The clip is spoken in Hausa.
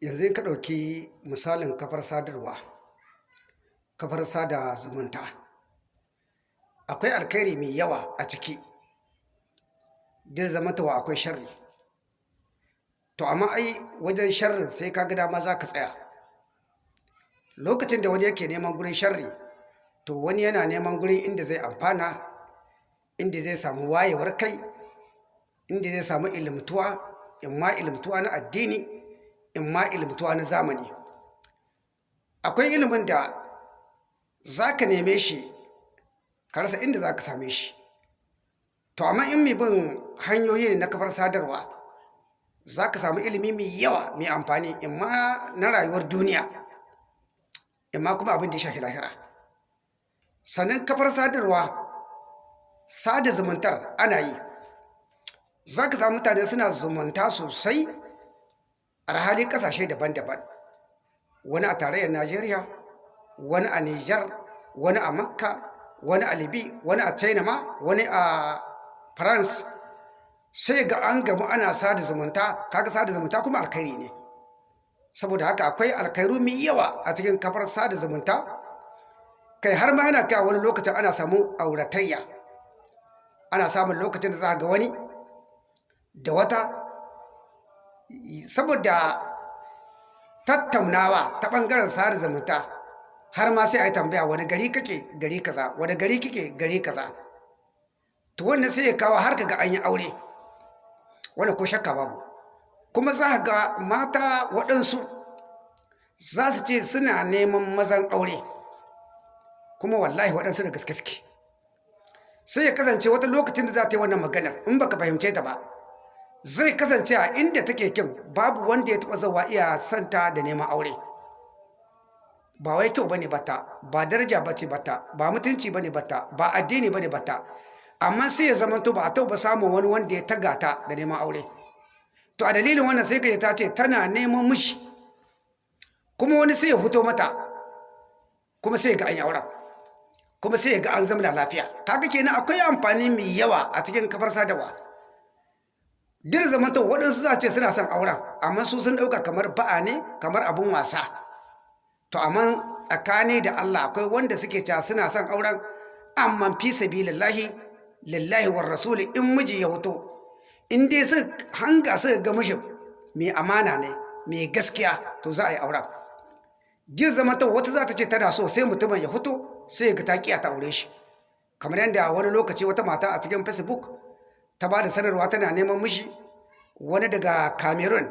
yanzu ka ɗauki misalin kafar sadarwa kafar sada zumunta. Akwai alkhairi mai yawa a ciki. Dir zamantawa akwai sharri. To amma ai wajen sharrin sai ka ga dama za ka tsaya. Lokacin da wani yake neman gurin sharri to wani yana neman gurin inda zai amfana inda zai samu wayewar kai inda zai samu ilimtuwa in ma ilimtuwa na addini in ma ilimtuwa na zamani. Akwai ilimin da za ka neme shi ka rasa inda za ka same shi. To amma in mai bin hanyoyi na kafar sadarwa za ka samu ilimi mai yawa mai amfani in ma na rayuwar duniya in ma kuma abin da ya shafi lahira. Sannan kafar sadarwa sada zumuntar ana yi. Za ka samu mutane suna zumunta sosai a hali ƙasashe daban-daban. Wani a tarayyar najeriya wani a niger wani a makka wani a libi wani a china ma wani a france. Sai ga an gamu ana sada zumunta kaga sada zumunta kuma alkhairi ne. Saboda haka akwai alkhairu mai yawa a cikin kafar sada zumunta. Kai har ma yana kai wani lokacin ana samun auratayya. Ana samun lokacin da za ga wani da wata saboda tattaunawa ta ɓangaren sada zumunta har ma sai a yi tambaya wani gari kake? Gari kaza. Wani gari kike? Gari kaza. To wannan sai ya kawo har ga an yi aure. Wanda ko shakka babu. Kuma za ga mata waɗansu za su ce suna neman mazan aure kuma wallahi waɗansu da gaske sai ya kasance wata lokacin da za ta yi wannan maganar in baka fahimce ta ba zai kasance a inda take kin babu wanda ya taɓa zawa iya santa da neman aure. Ba wai kyau ba ne bata ba daraja bace bata ba mutunci ba ne bata ba addini ba ne bata. Amma sai ya zama to ba a taɓa samun wani wanda ya taga ta da neman aure. To a dalilin wannan sai ka ta ce tana neman mishi kuma wani sai ya fito mata kuma sai ga an yi kuma sai ga an zama lafiya. Kaga kenan akwai amfani mai yawa a cikin kafar sadarwa. Duk zaman to waɗansu za ce suna son auren amma su sun ɗauka kamar ba'a ne kamar abun wasa. To amma tsakani da Allah akwai wanda suke cewa suna son auren amma fi sabilillahi lillahi war rasuli in miji ya fito. In dai su hanga su ga mijin mai amana ne mai gaskiya to za a yi auren. Jin zama ta wata za ta ce tana so sai mutumin ya fito sai ga ta kiya ta aure shi. Kamar yadda wani lokaci wata mata a cikin facebook ta ba da sanarwa tana neman mishi wani daga cameroon.